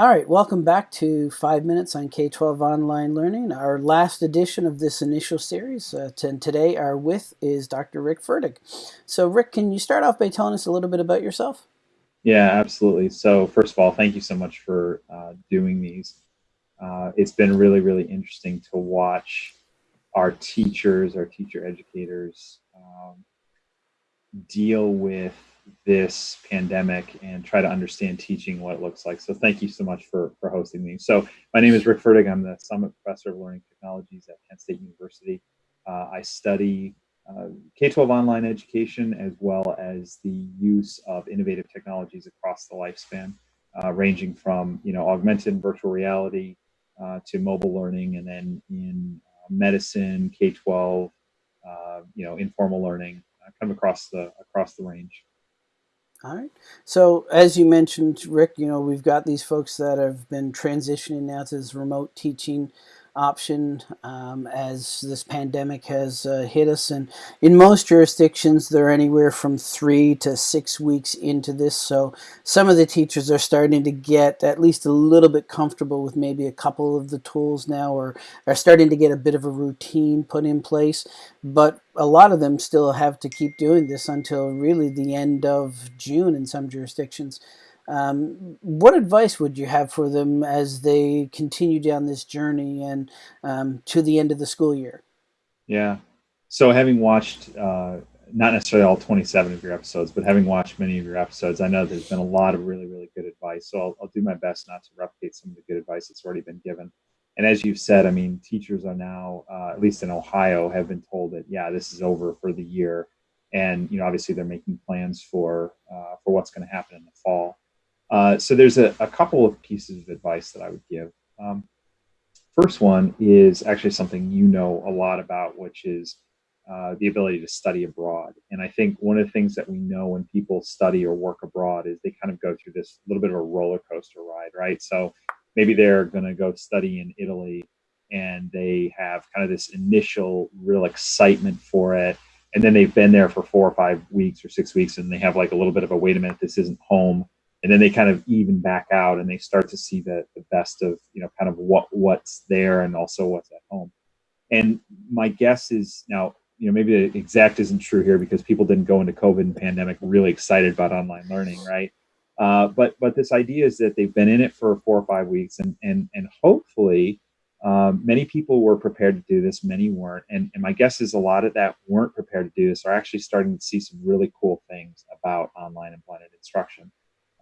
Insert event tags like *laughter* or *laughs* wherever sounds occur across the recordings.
All right, welcome back to Five Minutes on K-12 Online Learning, our last edition of this initial series. Uh, today our with is Dr. Rick Ferdig. So Rick, can you start off by telling us a little bit about yourself? Yeah, absolutely. So first of all, thank you so much for uh, doing these. Uh, it's been really, really interesting to watch our teachers, our teacher educators um, deal with this pandemic and try to understand teaching what it looks like. So thank you so much for, for hosting me. So my name is Rick Ferdig. I'm the Summit Professor of Learning Technologies at Kent State University. Uh, I study uh, K-12 online education as well as the use of innovative technologies across the lifespan, uh, ranging from you know augmented and virtual reality uh, to mobile learning, and then in uh, medicine, K-12, uh, you know informal learning, come across the across the range. All right. So as you mentioned, Rick, you know, we've got these folks that have been transitioning now to this remote teaching option um, as this pandemic has uh, hit us. And in most jurisdictions, they're anywhere from three to six weeks into this. So some of the teachers are starting to get at least a little bit comfortable with maybe a couple of the tools now or are starting to get a bit of a routine put in place. But a lot of them still have to keep doing this until really the end of June in some jurisdictions. Um, what advice would you have for them as they continue down this journey and um, to the end of the school year? Yeah. So having watched, uh, not necessarily all 27 of your episodes, but having watched many of your episodes, I know there's been a lot of really, really good advice. So I'll, I'll do my best not to replicate some of the good advice that's already been given. And as you've said, I mean, teachers are now, uh, at least in Ohio, have been told that, yeah, this is over for the year. And, you know, obviously they're making plans for, uh, for what's going to happen in the. Uh, so there's a, a, couple of pieces of advice that I would give. Um, first one is actually something you know a lot about, which is uh, the ability to study abroad. And I think one of the things that we know when people study or work abroad is they kind of go through this little bit of a roller coaster ride, right? So maybe they're going to go study in Italy and they have kind of this initial real excitement for it. And then they've been there for four or five weeks or six weeks and they have like a little bit of a wait a minute, this isn't home and then they kind of even back out and they start to see the, the best of you know kind of what what's there and also what's at home. And my guess is now you know maybe the exact isn't true here because people didn't go into covid and pandemic really excited about online learning right? Uh, but but this idea is that they've been in it for four or five weeks and and and hopefully um, many people were prepared to do this many weren't. And, and my guess is a lot of that weren't prepared to do this are actually starting to see some really cool things about online and blended instruction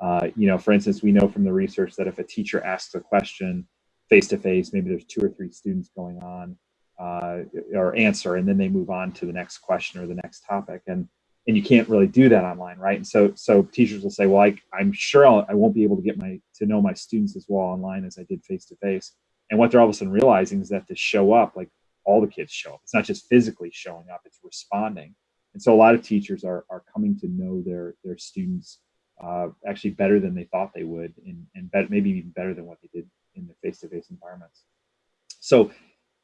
uh, you know, for instance, we know from the research that if a teacher asks a question face to face, maybe there's two or three students going on uh, or answer, and then they move on to the next question or the next topic, and and you can't really do that online, right? And so so teachers will say, well, I, I'm sure I'll, I won't be able to get my to know my students as well online as I did face to face. And what they're all of a sudden realizing is that to show up, like all the kids show up. It's not just physically showing up; it's responding. And so a lot of teachers are are coming to know their their students uh, actually better than they thought they would, and, and maybe even better than what they did in the face-to-face environments. So,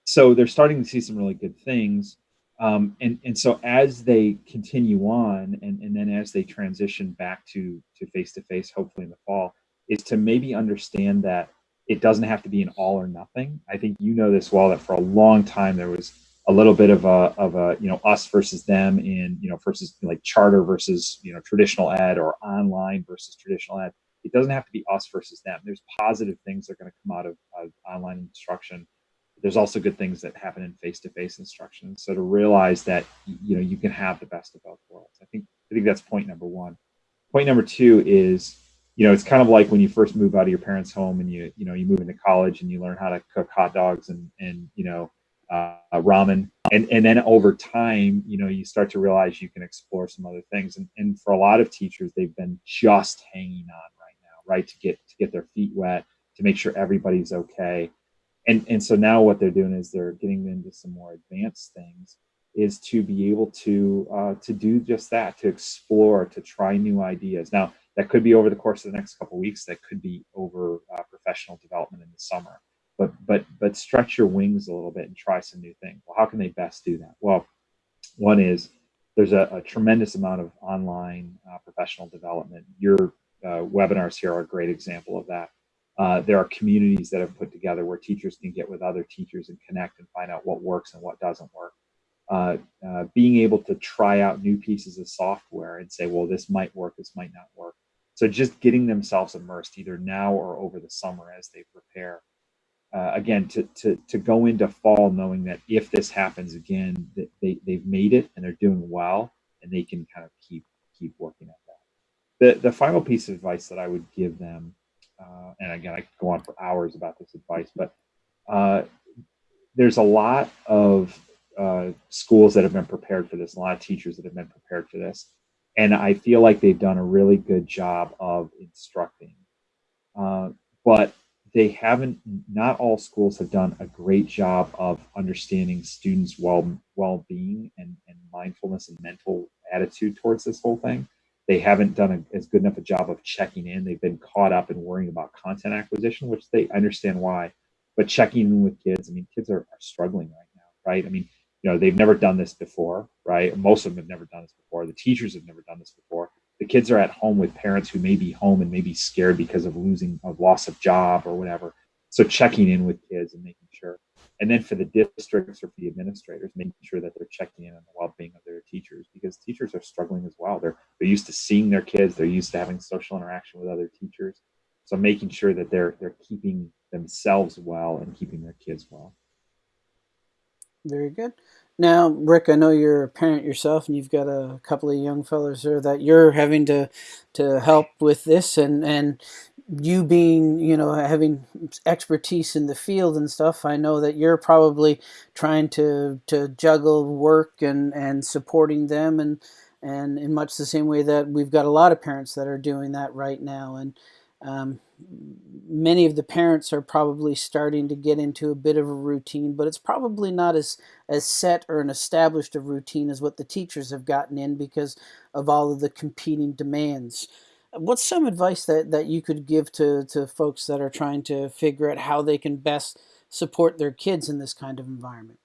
so they're starting to see some really good things. Um, and, and so as they continue on, and, and then as they transition back to to face-to-face, -face, hopefully in the fall, is to maybe understand that it doesn't have to be an all or nothing. I think you know this well, that for a long time there was a little bit of a of a you know us versus them in you know versus like charter versus you know traditional ad or online versus traditional ad. it doesn't have to be us versus them. There's positive things that are going to come out of, of online instruction. There's also good things that happen in face-to-face instruction. So to realize that you know you can have the best of both worlds. I think i think that's point number one. Point number two is you know it's kind of like when you first move out of your parents home and you you know you move into college and you learn how to cook hot dogs and and you know uh, ramen. And and then over time you know you start to realize you can explore some other things. And, and for a lot of teachers they've been just hanging on right now right to get to get their feet wet to make sure everybody's okay. And and so now what they're doing is they're getting into some more advanced things is to be able to uh, to do just that to explore to try new ideas. Now that could be over the course of the next couple weeks. That could be over uh, professional development in the summer but but but stretch your wings a little bit and try some new things. Well, how can they best do that? Well, one is there's a, a tremendous amount of online uh, professional development. Your uh, webinars here are a great example of that. Uh, there are communities that have put together where teachers can get with other teachers and connect and find out what works and what doesn't work. Uh, uh, being able to try out new pieces of software and say, well, this might work, this might not work. So just getting themselves immersed either now or over the summer as they prepare. Uh, again, to, to, to go into fall knowing that if this happens again, that they, they've made it and they're doing well and they can kind of keep keep working at that. The, the final piece of advice that I would give them, uh, and again, I could go on for hours about this advice, but uh, there's a lot of uh, schools that have been prepared for this, a lot of teachers that have been prepared for this. And I feel like they've done a really good job of instructing. Uh, but they haven't, not all schools have done a great job of understanding students' well well being and, and mindfulness and mental attitude towards this whole thing. They haven't done a, as good enough a job of checking in. They've been caught up in worrying about content acquisition, which they understand why. But checking in with kids, I mean, kids are, are struggling right now, right? I mean, you know they've never done this before right most of them have never done this before the teachers have never done this before the kids are at home with parents who may be home and may be scared because of losing of loss of job or whatever. So checking in with kids and making sure and then for the districts or for the administrators making sure that they're checking in on the well-being of their teachers because teachers are struggling as well. They're they're used to seeing their kids. They're used to having social interaction with other teachers. So making sure that they're they're keeping themselves well and keeping their kids well. Very good. Now, Rick, I know you're a parent yourself, and you've got a couple of young fellows there that you're having to to help with this, and and you being you know having expertise in the field and stuff. I know that you're probably trying to to juggle work and and supporting them, and and in much the same way that we've got a lot of parents that are doing that right now, and um, many of the parents are probably starting to get into a bit of a routine, but it's probably not as, as set or an established a routine as what the teachers have gotten in because of all of the competing demands. What's some advice that, that you could give to, to folks that are trying to figure out how they can best support their kids in this kind of environment?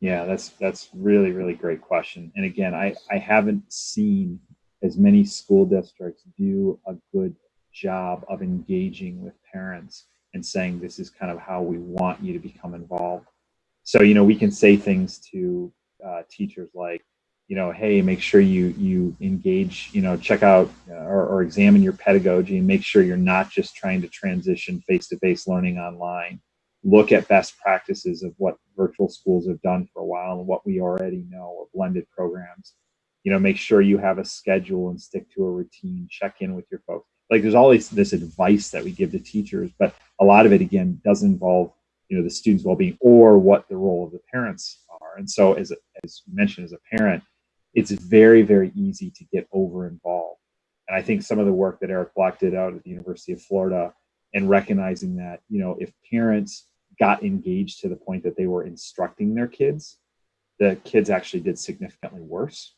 Yeah, that's that's really really great question. And again, I I haven't seen as many school districts do a good job of engaging with parents and saying this is kind of how we want you to become involved. So you know we can say things to uh, teachers like you know hey make sure you you engage you know check out uh, or, or examine your pedagogy and make sure you're not just trying to transition face-to-face learning online. Look at best practices of what virtual schools have done for a while and what we already know or blended programs you know make sure you have a schedule and stick to a routine check in with your folks like there's always this advice that we give to teachers, but a lot of it again does involve you know the students' well-being or what the role of the parents are. And so, as as mentioned, as a parent, it's very very easy to get over involved. And I think some of the work that Eric Black did out at the University of Florida and recognizing that you know if parents got engaged to the point that they were instructing their kids, the kids actually did significantly worse.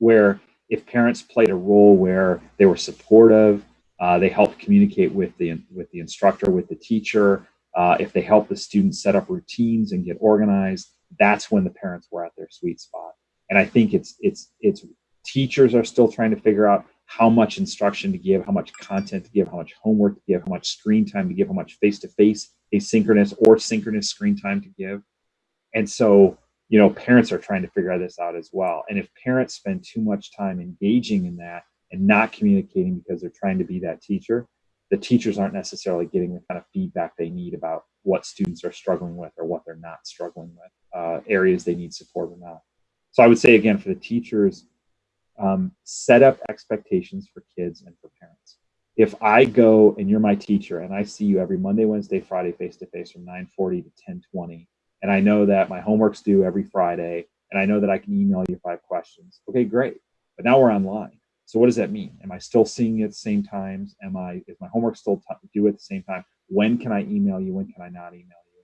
Where if parents played a role where they were supportive, uh, they helped communicate with the with the instructor, with the teacher. Uh, if they helped the students set up routines and get organized, that's when the parents were at their sweet spot. And I think it's it's it's teachers are still trying to figure out how much instruction to give, how much content to give, how much homework to give, how much screen time to give, how much face-to-face asynchronous or synchronous screen time to give. And so you know, parents are trying to figure this out as well. And if parents spend too much time engaging in that and not communicating because they're trying to be that teacher, the teachers aren't necessarily getting the kind of feedback they need about what students are struggling with or what they're not struggling with, uh, areas they need support or not. So I would say again for the teachers, um, set up expectations for kids and for parents. If I go and you're my teacher and I see you every Monday, Wednesday, Friday face to face from 9:40 to 10:20 and I know that my homework's due every Friday, and I know that I can email you five questions. Okay, great. But now we're online. So what does that mean? Am I still seeing it at the same times? Am I is my homework still due at the same time? When can I email you? When can I not email you?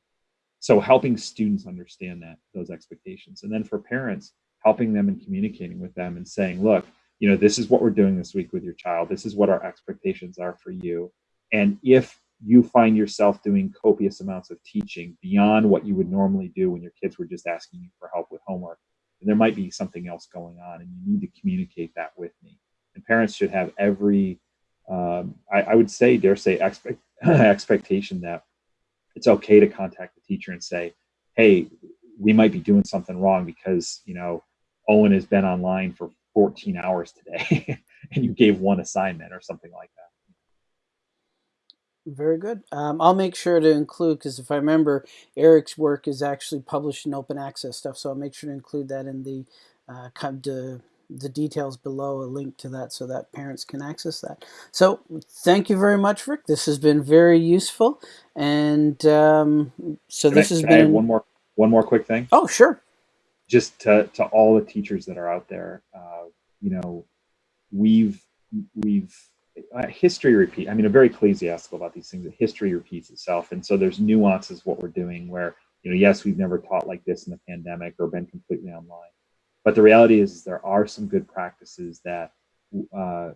So helping students understand that those expectations, and then for parents, helping them and communicating with them and saying, look, you know, this is what we're doing this week with your child. This is what our expectations are for you. And if you find yourself doing copious amounts of teaching beyond what you would normally do when your kids were just asking you for help with homework. And there might be something else going on, and you need to communicate that with me. And parents should have every um, I, I, would say, dare say, expect, *clears throat* expectation that it's okay to contact the teacher and say, hey, we might be doing something wrong because, you know, Owen has been online for 14 hours today *laughs* and you gave one assignment or something like that. Very good. Um, I'll make sure to include, because if I remember, Eric's work is actually published in open access stuff, so I'll make sure to include that in the uh, the, the details below, a link to that so that parents can access that. So thank you very much, Rick. This has been very useful. And um, so can this I, has been... one more, one more quick thing. Oh, sure. Just to, to all the teachers that are out there, uh, you know, we've, we've history repeat. I mean, I'm very ecclesiastical about these things. That history repeats itself, and so there's nuances what we're doing. Where you know, yes, we've never taught like this in the pandemic or been completely online, but the reality is, is there are some good practices that uh,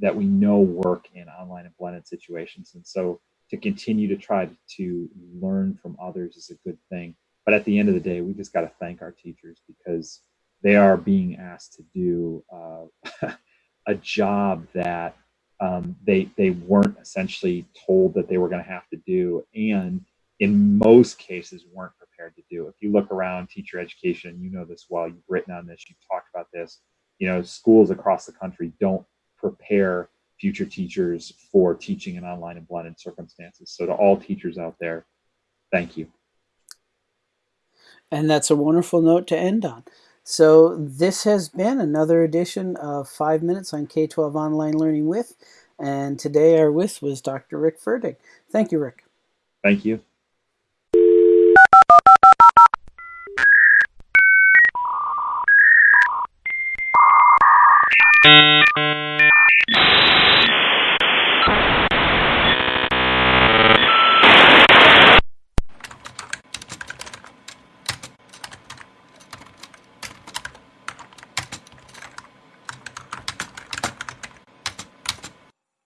that we know work in online and blended situations, and so to continue to try to learn from others is a good thing. But at the end of the day, we just got to thank our teachers because they are being asked to do uh, *laughs* a job that um, they they weren't essentially told that they were going to have to do, and in most cases weren't prepared to do. If you look around teacher education, you know this well. You've written on this. You've talked about this. You know, schools across the country don't prepare future teachers for teaching in online and blended circumstances. So to all teachers out there, thank you. And that's a wonderful note to end on. So this has been another edition of 5 Minutes on K-12 Online Learning With, and today our with was Dr. Rick Ferdig. Thank you, Rick. Thank you.